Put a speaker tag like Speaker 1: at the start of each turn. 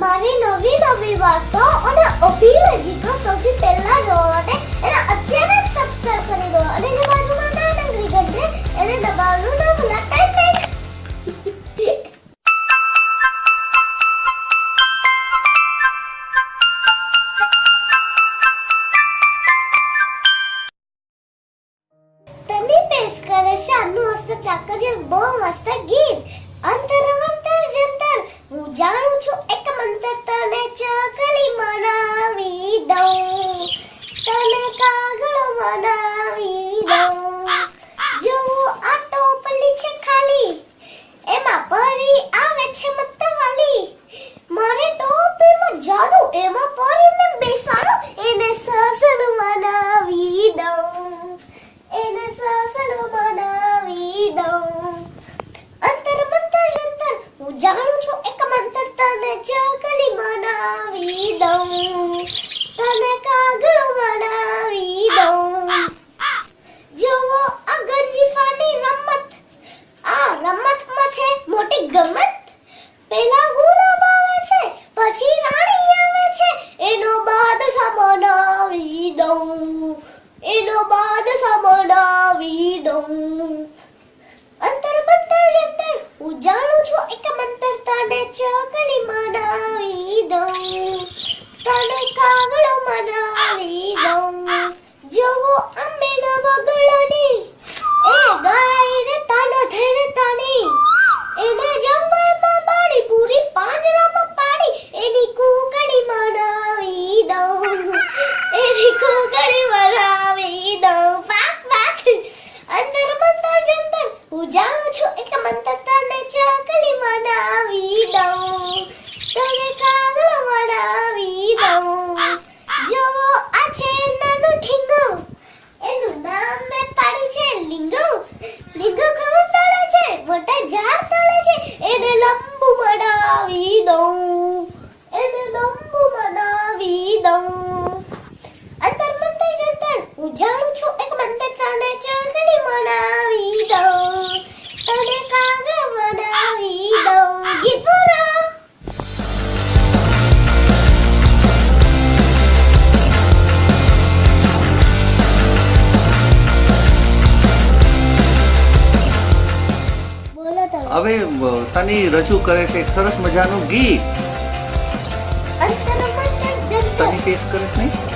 Speaker 1: મારી નવી નવી વાતો અને અભિનય ગીતો સૌથી પહેલા જોવા માટે એને અત્યારે સબસ્ક્રાઇબ કરી દો અને જે બાજુમાં નાના ઘંટી છે એને દબાવવાનું ન ભૂલતા નહીં તની પેશ કરે છે આનું મસ્ત ચાકર જે બહુ મસ્ત ગીત. no, no. એનો બાદ સમડાવી દઉં અંતર મંતર જંતર હું જાણું છું એક મંતર, તને ચકલી મનાવી દઉં તને કાગડો મનાવી દઉં જોવો Oh!
Speaker 2: હવે તની રજૂ કરે છે એક સરસ મજાનું ગીત. તની પેશ કરે નહીં?